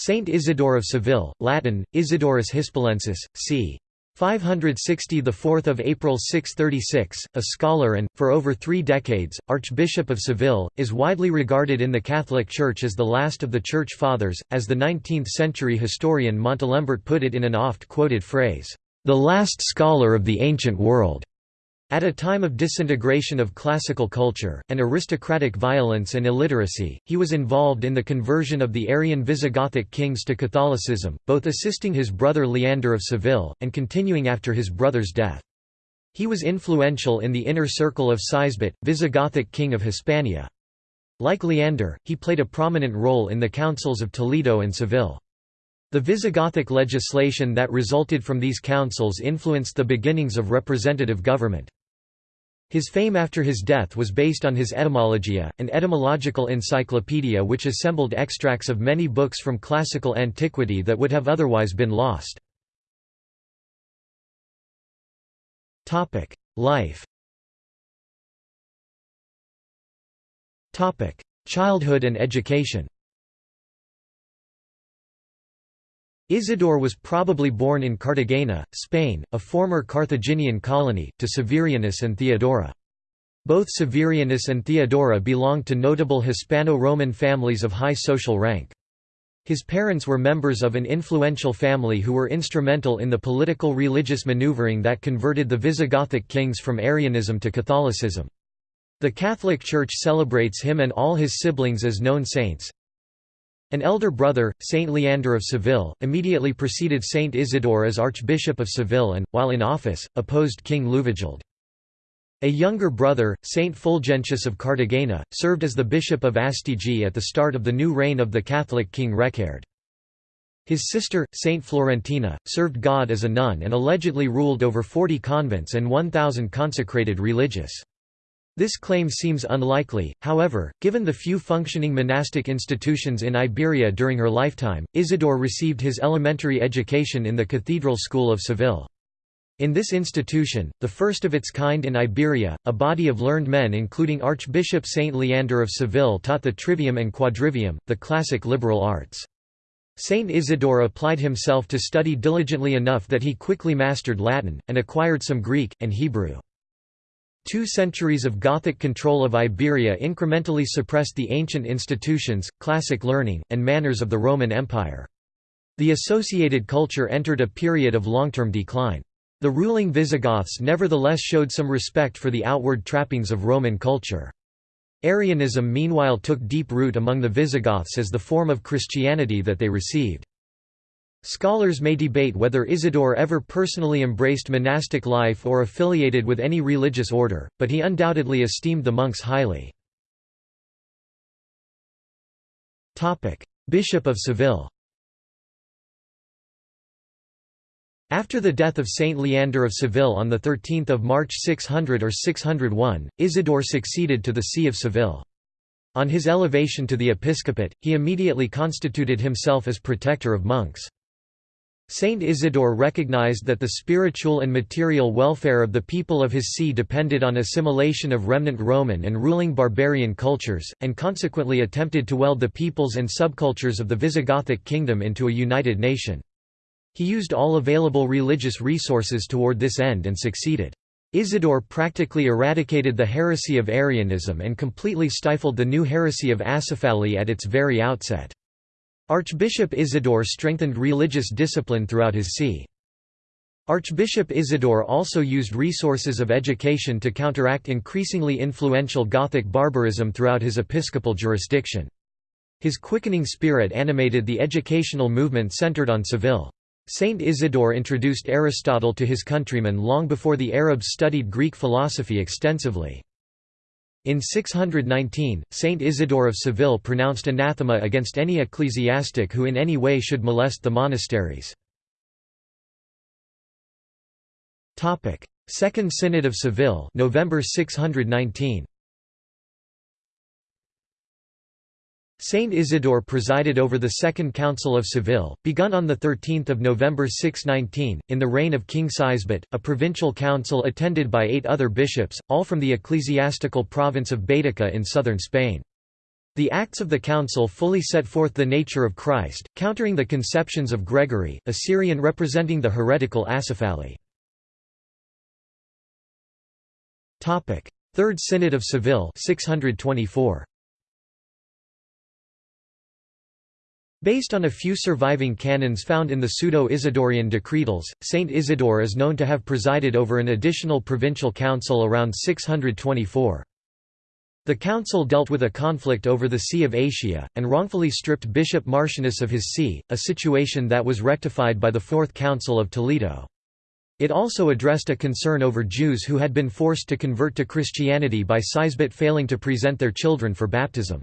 Saint Isidore of Seville, Latin, Isidorus Hispalensis, c. 560 the 4th of April 636 a scholar and for over 3 decades archbishop of Seville is widely regarded in the Catholic Church as the last of the church fathers as the 19th century historian Montalembert put it in an oft quoted phrase the last scholar of the ancient world at a time of disintegration of classical culture, and aristocratic violence and illiteracy, he was involved in the conversion of the Arian Visigothic kings to Catholicism, both assisting his brother Leander of Seville, and continuing after his brother's death. He was influential in the inner circle of Sisebut, Visigothic king of Hispania. Like Leander, he played a prominent role in the councils of Toledo and Seville. The Visigothic legislation that resulted from these councils influenced the beginnings of representative government. His fame after his death was based on his Etymologia, an etymological encyclopedia which assembled extracts of many books from classical antiquity that would have otherwise been lost. Life Childhood and education Isidore was probably born in Cartagena, Spain, a former Carthaginian colony, to Severianus and Theodora. Both Severianus and Theodora belonged to notable Hispano-Roman families of high social rank. His parents were members of an influential family who were instrumental in the political religious maneuvering that converted the Visigothic kings from Arianism to Catholicism. The Catholic Church celebrates him and all his siblings as known saints, an elder brother, Saint Leander of Seville, immediately preceded Saint Isidore as Archbishop of Seville and, while in office, opposed King Liuvigild. A younger brother, Saint Fulgentius of Cartagena, served as the Bishop of Astigi at the start of the new reign of the Catholic King Reccared. His sister, Saint Florentina, served God as a nun and allegedly ruled over 40 convents and 1,000 consecrated religious. This claim seems unlikely, however, given the few functioning monastic institutions in Iberia during her lifetime. Isidore received his elementary education in the Cathedral School of Seville. In this institution, the first of its kind in Iberia, a body of learned men including Archbishop Saint Leander of Seville taught the trivium and quadrivium, the classic liberal arts. Saint Isidore applied himself to study diligently enough that he quickly mastered Latin, and acquired some Greek, and Hebrew. Two centuries of Gothic control of Iberia incrementally suppressed the ancient institutions, classic learning, and manners of the Roman Empire. The associated culture entered a period of long-term decline. The ruling Visigoths nevertheless showed some respect for the outward trappings of Roman culture. Arianism meanwhile took deep root among the Visigoths as the form of Christianity that they received. Scholars may debate whether Isidore ever personally embraced monastic life or affiliated with any religious order, but he undoubtedly esteemed the monks highly. Bishop of Seville After the death of Saint Leander of Seville on 13 March 600 or 601, Isidore succeeded to the See of Seville. On his elevation to the episcopate, he immediately constituted himself as protector of monks. Saint Isidore recognized that the spiritual and material welfare of the people of his see depended on assimilation of remnant Roman and ruling barbarian cultures, and consequently attempted to weld the peoples and subcultures of the Visigothic kingdom into a united nation. He used all available religious resources toward this end and succeeded. Isidore practically eradicated the heresy of Arianism and completely stifled the new heresy of Acephaly at its very outset. Archbishop Isidore strengthened religious discipline throughout his see. Archbishop Isidore also used resources of education to counteract increasingly influential Gothic barbarism throughout his episcopal jurisdiction. His quickening spirit animated the educational movement centered on Seville. Saint Isidore introduced Aristotle to his countrymen long before the Arabs studied Greek philosophy extensively. In 619, Saint Isidore of Seville pronounced anathema against any ecclesiastic who in any way should molest the monasteries. Second Synod of Seville November 619. Saint Isidore presided over the Second Council of Seville, begun on 13 November 619, in the reign of King Sisebut, a provincial council attended by eight other bishops, all from the ecclesiastical province of Baetica in southern Spain. The Acts of the Council fully set forth the nature of Christ, countering the conceptions of Gregory, a Syrian representing the heretical Acephali. Third Synod of Seville 624. Based on a few surviving canons found in the Pseudo-Isidorian Decretals, Saint Isidore is known to have presided over an additional provincial council around 624. The council dealt with a conflict over the See of Écija, and wrongfully stripped Bishop Martianus of his see, a situation that was rectified by the Fourth Council of Toledo. It also addressed a concern over Jews who had been forced to convert to Christianity by Sisebut failing to present their children for baptism.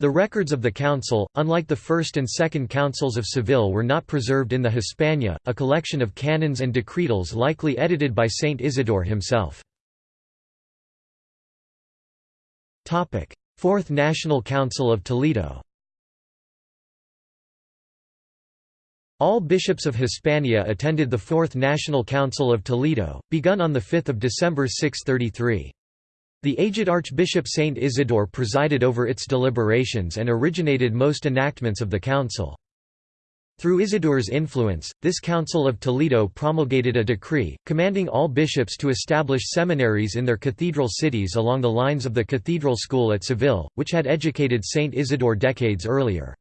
The records of the council, unlike the First and Second Councils of Seville were not preserved in the Hispana, a collection of canons and decretals likely edited by Saint Isidore himself. Fourth National Council of Toledo All bishops of Hispania attended the Fourth National Council of Toledo, begun on 5 December 633. The aged Archbishop Saint Isidore presided over its deliberations and originated most enactments of the council. Through Isidore's influence, this Council of Toledo promulgated a decree, commanding all bishops to establish seminaries in their cathedral cities along the lines of the cathedral school at Seville, which had educated Saint Isidore decades earlier.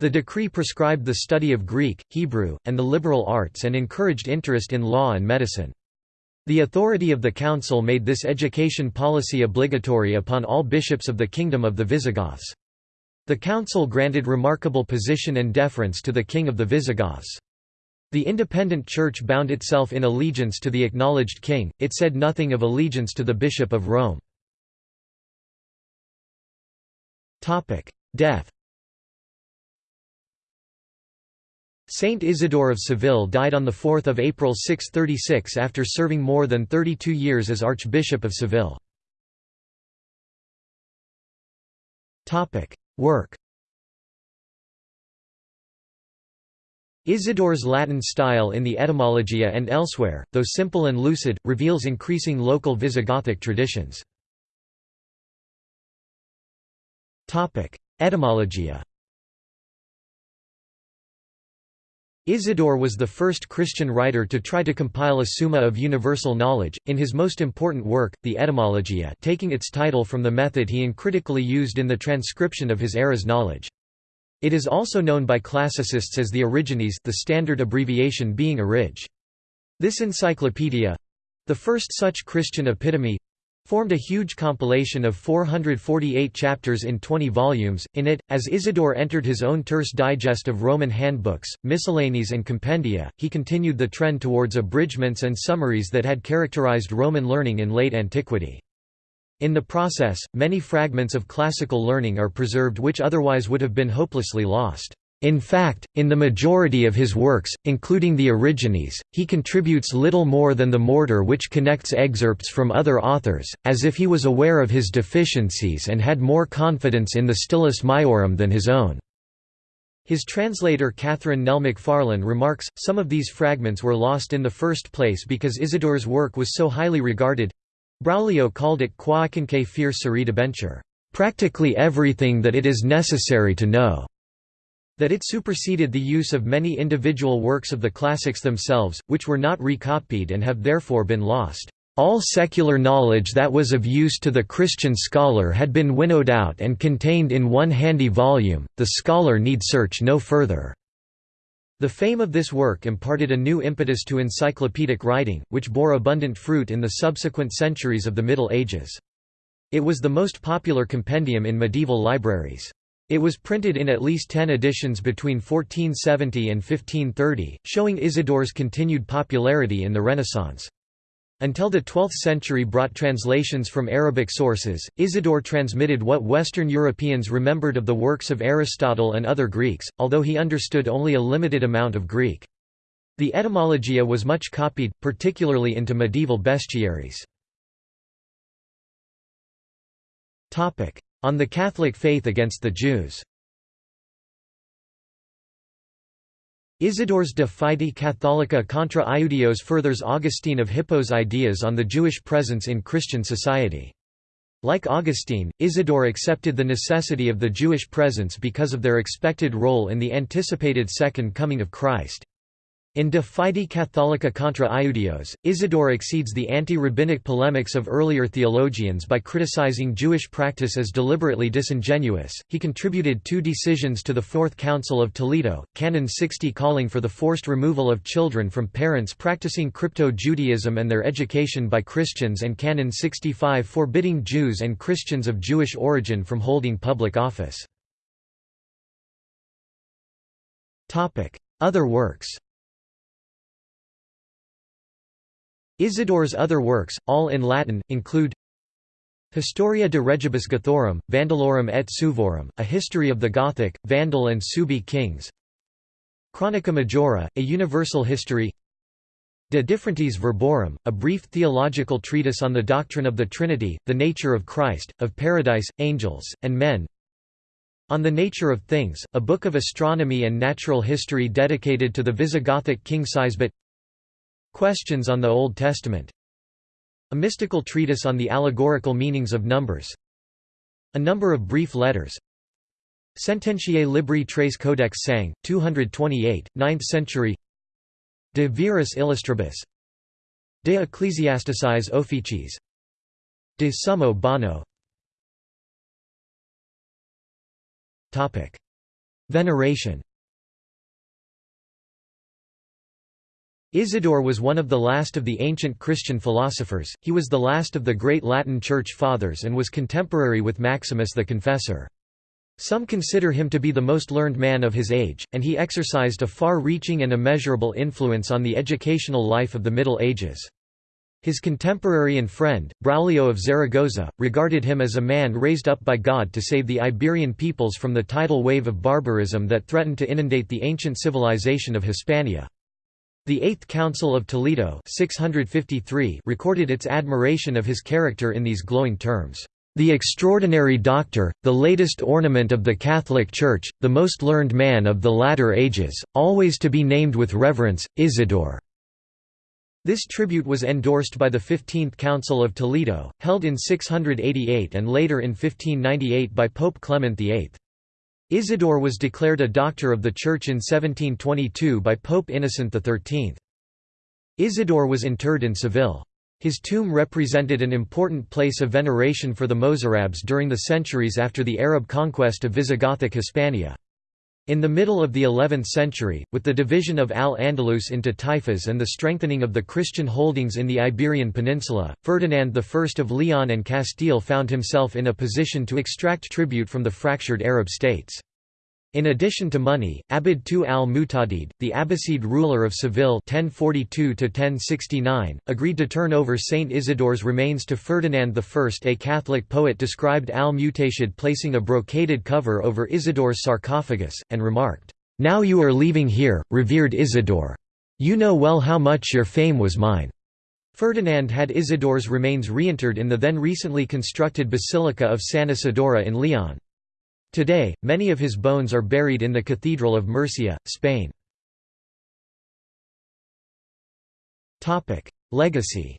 The decree prescribed the study of Greek, Hebrew, and the liberal arts and encouraged interest in law and medicine. The authority of the council made this education policy obligatory upon all bishops of the Kingdom of the Visigoths. The council granted remarkable position and deference to the king of the Visigoths. The independent church bound itself in allegiance to the acknowledged king, it said nothing of allegiance to the bishop of Rome. Death Saint Isidore of Seville died on 4 April 636 after serving more than 32 years as Archbishop of Seville. Work Isidore's Latin style in the Etymologia and elsewhere, though simple and lucid, reveals increasing local Visigothic traditions. Etymologia Isidore was the first Christian writer to try to compile a summa of universal knowledge, in his most important work, the Etymologia taking its title from the method he uncritically used in the transcription of his era's knowledge. It is also known by classicists as the Origines the standard abbreviation being Orig. This encyclopedia—the first such Christian epitome, formed a huge compilation of 448 chapters in 20 volumes. In it, as Isidore entered his own terse digest of Roman handbooks, miscellanies, and compendia, he continued the trend towards abridgments and summaries that had characterized Roman learning in late antiquity. In the process, many fragments of classical learning are preserved which otherwise would have been hopelessly lost. In fact, in the majority of his works, including the Origines, he contributes little more than the mortar which connects excerpts from other authors, as if he was aware of his deficiencies and had more confidence in the Stilus Maiorum than his own. His translator Catherine Nell Macfarlane remarks, some of these fragments were lost in the first place because Isidore's work was so highly regarded. Braulio called it quaecumque fere sciri debentur, practically everything that it is necessary to know. That it superseded the use of many individual works of the classics themselves, which were not recopied and have therefore been lost. All secular knowledge that was of use to the Christian scholar had been winnowed out and contained in one handy volume, the scholar need search no further. The fame of this work imparted a new impetus to encyclopedic writing, which bore abundant fruit in the subsequent centuries of the Middle Ages. It was the most popular compendium in medieval libraries. It was printed in at least ten editions between 1470 and 1530, showing Isidore's continued popularity in the Renaissance. Until the 12th century brought translations from Arabic sources, Isidore transmitted what Western Europeans remembered of the works of Aristotle and other Greeks, although he understood only a limited amount of Greek. The Etymologia was much copied, particularly into medieval bestiaries. On the Catholic faith against the Jews Isidore's De Fide Catholica contra Iudeos furthers Augustine of Hippo's ideas on the Jewish presence in Christian society. Like Augustine, Isidore accepted the necessity of the Jewish presence because of their expected role in the anticipated second coming of Christ. In De Fide Catholica contra Iudeos, Isidore exceeds the anti-rabbinic polemics of earlier theologians by criticizing Jewish practice as deliberately disingenuous. He contributed two decisions to the Fourth Council of Toledo, Canon 60 calling for the forced removal of children from parents practicing crypto-Judaism and their education by Christians and Canon 65 forbidding Jews and Christians of Jewish origin from holding public office. Other works Isidore's other works, all in Latin, include Historia de Regibus Gothorum, Vandalorum et Suevorum, A History of the Gothic, Vandal and Suebi Kings Chronica Majora, A Universal History De Differentiis Verborum, a brief theological treatise on the doctrine of the Trinity, the nature of Christ, of paradise, angels, and men. On the Nature of Things, a book of astronomy and natural history dedicated to the Visigothic king Sisebut Questions on the Old Testament. A mystical treatise on the allegorical meanings of numbers. A number of brief letters. Sententiae Libri Tres Codex Sang, 228, 9th century. De Viris Illustribus. De Ecclesiasticis Officiis De Summo Bono. Veneration Isidore was one of the last of the ancient Christian philosophers, he was the last of the great Latin Church Fathers and was contemporary with Maximus the Confessor. Some consider him to be the most learned man of his age, and he exercised a far-reaching and immeasurable influence on the educational life of the Middle Ages. His contemporary and friend, Braulio of Zaragoza, regarded him as a man raised up by God to save the Iberian peoples from the tidal wave of barbarism that threatened to inundate the ancient civilization of Hispania. The Eighth Council of Toledo 653 recorded its admiration of his character in these glowing terms. The extraordinary doctor, the latest ornament of the Catholic Church, the most learned man of the latter ages, always to be named with reverence, Isidore." This tribute was endorsed by the Fifteenth Council of Toledo, held in 688 and later in 1598 by Pope Clement VIII. Isidore was declared a doctor of the Church in 1722 by Pope Innocent XIII. Isidore was interred in Seville. His tomb represented an important place of veneration for the Mozarabs during the centuries after the Arab conquest of Visigothic Hispania. In the middle of the 11th century, with the division of Al-Andalus into taifas and the strengthening of the Christian holdings in the Iberian Peninsula, Ferdinand I of Leon and Castile found himself in a position to extract tribute from the fractured Arab states. In addition to money, Abbad II al-Mu'tadid, the Abbadid ruler of Seville 1042 agreed to turn over Saint Isidore's remains to Ferdinand I. A Catholic poet described al-Mu'tadid placing a brocaded cover over Isidore's sarcophagus, and remarked, "'Now you are leaving here, revered Isidore. You know well how much your fame was mine.' Ferdinand had Isidore's remains reinterred in the then recently constructed Basilica of San Isidoro in Leon. Today, many of his bones are buried in the Cathedral of Murcia, Spain. Legacy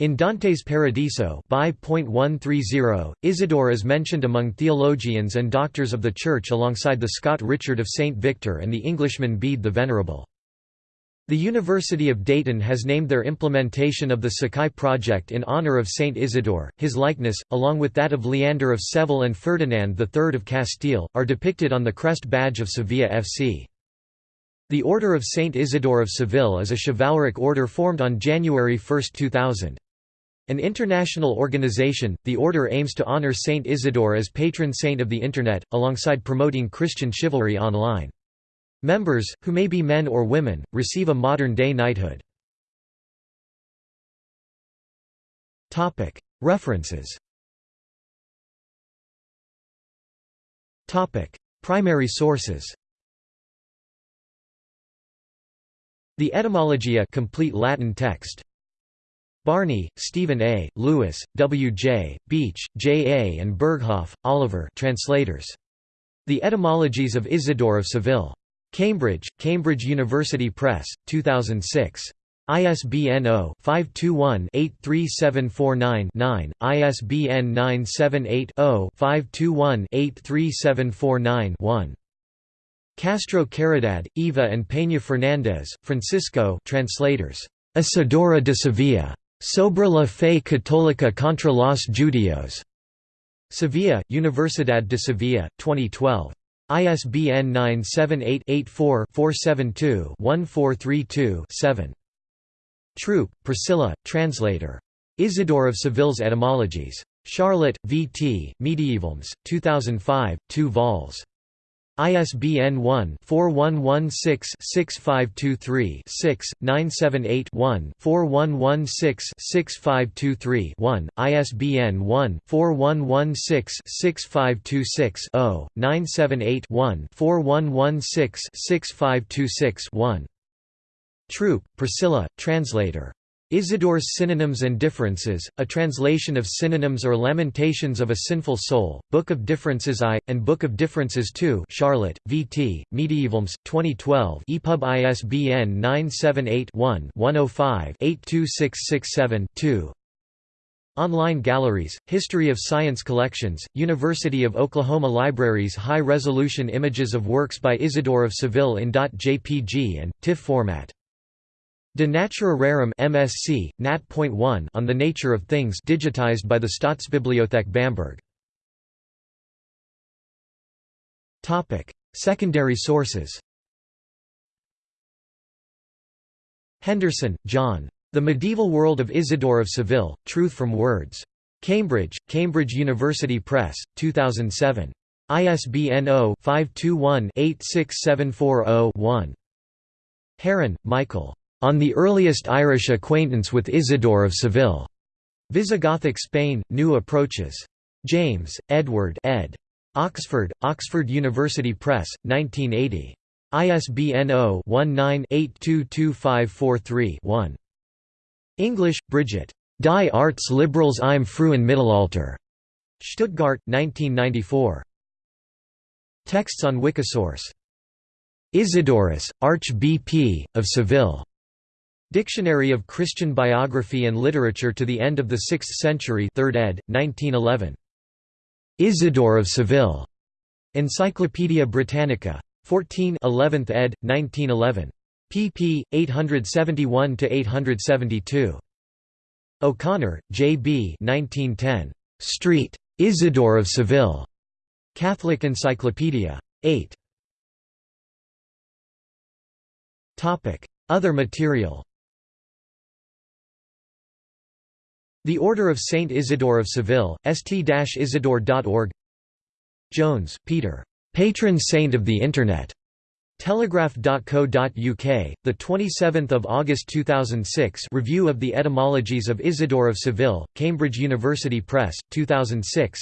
In Dante's Paradiso Isidore is mentioned among theologians and doctors of the Church alongside the Scot Richard of St. Victor and the Englishman Bede the Venerable. The University of Dayton has named their implementation of the Sakai project in honor of Saint Isidore. His likeness, along with that of Leander of Seville and Ferdinand III of Castile, are depicted on the crest badge of Sevilla FC. The Order of Saint Isidore of Seville is a chivalric order formed on January 1, 2000. An international organization, the order aims to honor Saint Isidore as patron saint of the Internet, alongside promoting Christian chivalry online. Members, who may be men or women, receive a modern-day knighthood. References Primary sources The Etymologia complete Latin text Barney, Stephen A., Lewis, W. J., Beach, J. A. and Berghof, Oliver translators. The Etymologies of Isidore of Seville. Cambridge, Cambridge University Press, 2006. ISBN 0-521-83749-9, ISBN 978-0-521-83749-1. Castro Caridad, Eva and Peña Fernández, Francisco translators. Isidoro de Sevilla. Sobre la fe católica contra los judíos. Sevilla, Universidad de Sevilla, 2012. ISBN 978-84-472-1432-7. Troop, Priscilla, translator. Isidore of Seville's Etymologies. Charlotte, V. T., Medievalisms, 2005, 2 vols. ISBN 1-4116-6523-6, 978-1-4116-6523-1, ISBN 1-4116-6526-0, 978-1-4116-6526-1. Troop, Priscilla, translator. Isidore's Synonyms and Differences, a translation of Synonyms or Lamentations of a Sinful Soul, Book of Differences I, and Book of Differences II Charlotte, V. T., Medievalisms, 2012 EPUB ISBN 978-1-105-82667-2 Online galleries, History of Science collections, University of Oklahoma Libraries High-resolution images of works by Isidore of Seville in .jpg and, TIFF format De Natura Rerum MSc, Nat.1 on the Nature of Things digitized by the Staatsbibliothek Bamberg. Topic: Secondary sources. Henderson, John. The Medieval World of Isidore of Seville: Truth from Words. Cambridge, Cambridge University Press, 2007. ISBN 0-521-86740-1. Herren, Michael. On the earliest Irish acquaintance with Isidore of Seville. Visigothic Spain, New Approaches. James, Edward ed. Oxford, Oxford University Press, 1980. ISBN 0-19-822543-1. Englisch, Bridget. Die Artes Liberales im frühen Mittelalter. Stuttgart, 1994. Texts on Wikisource. Isidorus, Arch-BP, of Seville. Dictionary of Christian Biography and Literature to the End of the Sixth Century 3rd ed., 1911. Isidore of Seville. Encyclopædia Britannica. 14 11th ed., 1911. pp. 871–872. O'Connor, J. B. 1910. Street. Isidore of Seville. Catholic Encyclopedia. 8. Other material The Order of Saint Isidore of Seville, st-isidore.org Jones, Peter. Patron Saint of the Internet. Telegraph.co.uk, the 27th of August 2006. Review of the Etymologies of Isidore of Seville, Cambridge University Press, 2006.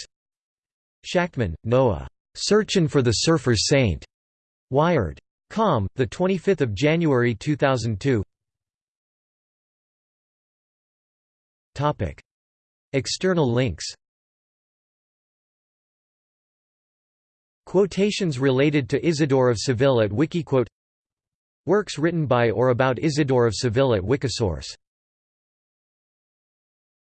Shachtman, Noah. Searchin' for the Surfer's Saint. Wired. Com, the 25th of January 2002. External links Quotations related to Isidore of Seville at Wikiquote Works written by or about Isidore of Seville at Wikisource